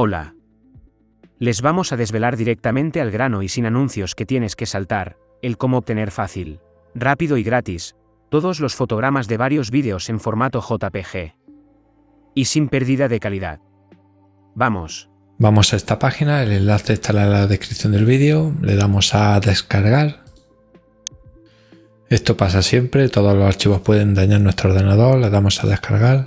Hola. Les vamos a desvelar directamente al grano y sin anuncios que tienes que saltar, el cómo obtener fácil, rápido y gratis, todos los fotogramas de varios vídeos en formato JPG. Y sin pérdida de calidad. Vamos. Vamos a esta página, el enlace estará en la descripción del vídeo, le damos a descargar. Esto pasa siempre, todos los archivos pueden dañar nuestro ordenador, le damos a descargar.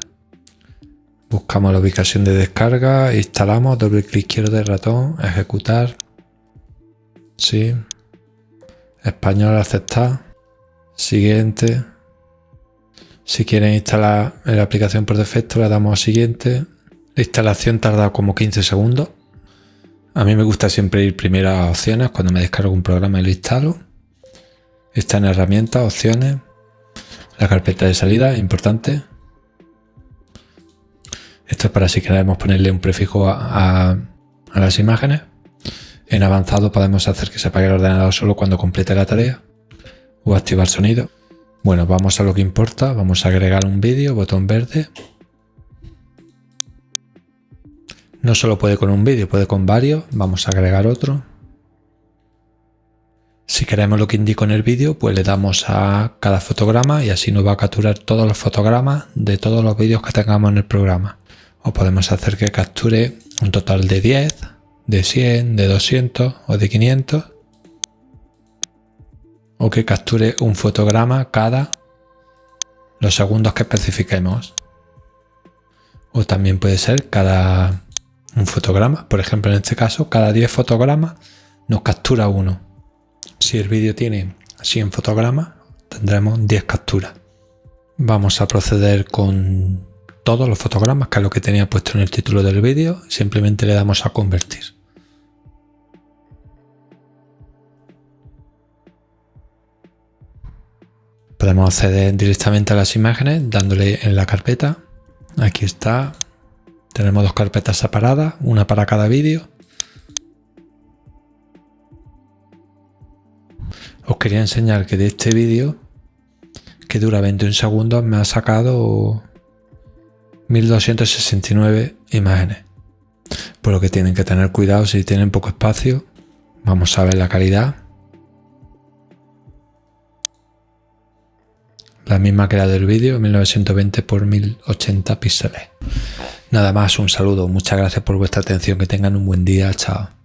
Buscamos la ubicación de descarga, instalamos, doble clic izquierdo del ratón, ejecutar. Sí. Español, aceptar. Siguiente. Si quieren instalar la aplicación por defecto, le damos a siguiente. La instalación tarda como 15 segundos. A mí me gusta siempre ir primero a opciones cuando me descargo un programa y lo instalo. Está en herramientas, opciones, la carpeta de salida, importante. Esto es para si queremos ponerle un prefijo a, las imágenes. En avanzado podemos hacer que se apague el ordenador solo cuando complete la tarea o activar sonido. Bueno, vamos a lo que importa. Vamos a agregar un vídeo, botón verde. No solo puede con un vídeo, puede con varios. Vamos a agregar otro. Si queremos lo que indico en el vídeo, pues le damos a cada fotograma y así nos va a capturar todos los fotogramas de todos los vídeos que tengamos en el programa. O podemos hacer que capture un total de 10, de 100, de 200 o de 500. O que capture un fotograma cada los segundos que especifiquemos. O también puede ser cada un fotograma. Por ejemplo, en este caso, cada 10 fotogramas nos captura uno. Si el vídeo tiene 100 fotogramas, tendremos 10 capturas. Vamos a proceder con todos los fotogramas, que es lo que tenía puesto en el título del vídeo, simplemente le damos a convertir. Podemos acceder directamente a las imágenes dándole en la carpeta. Aquí está. Tenemos dos carpetas separadas, una para cada vídeo. Os quería enseñar que de este vídeo, que dura 21 segundos, me ha sacado 1269 imágenes. Por lo que tienen que tener cuidado si tienen poco espacio. Vamos a ver la calidad. La misma que la del vídeo, 1920 x 1080 píxeles. Nada más, un saludo, muchas gracias por vuestra atención, que tengan un buen día, chao.